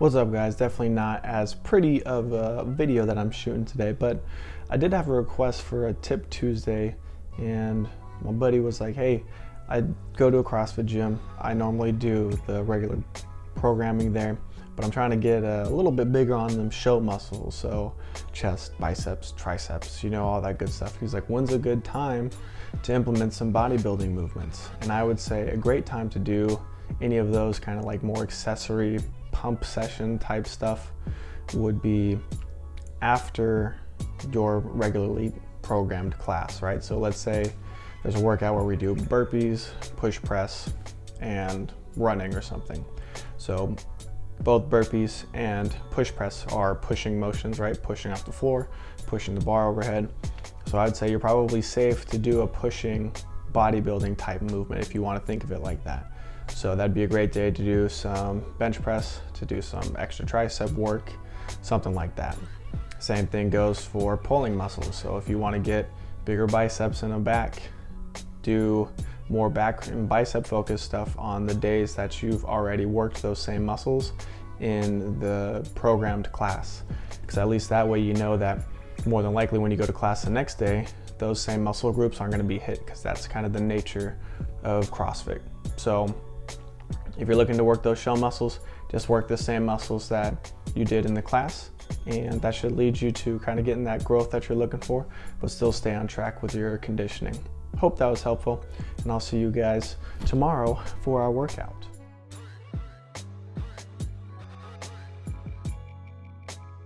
What's up guys? Definitely not as pretty of a video that I'm shooting today, but I did have a request for a tip Tuesday and my buddy was like, hey, I go to a CrossFit gym. I normally do the regular programming there, but I'm trying to get a little bit bigger on them show muscles. So chest, biceps, triceps, you know, all that good stuff. He's like, when's a good time to implement some bodybuilding movements? And I would say a great time to do any of those kind of like more accessory pump session type stuff would be after your regularly programmed class, right? So let's say there's a workout where we do burpees, push press, and running or something. So both burpees and push press are pushing motions, right? Pushing off the floor, pushing the bar overhead. So I'd say you're probably safe to do a pushing bodybuilding type movement if you want to think of it like that. So that'd be a great day to do some bench press, to do some extra tricep work, something like that. Same thing goes for pulling muscles. So if you want to get bigger biceps in a back, do more back and bicep focused stuff on the days that you've already worked those same muscles in the programmed class. Because at least that way you know that more than likely when you go to class the next day, those same muscle groups aren't going to be hit because that's kind of the nature of CrossFit. So if you're looking to work those shell muscles, just work the same muscles that you did in the class and that should lead you to kind of getting that growth that you're looking for, but still stay on track with your conditioning. Hope that was helpful and I'll see you guys tomorrow for our workout.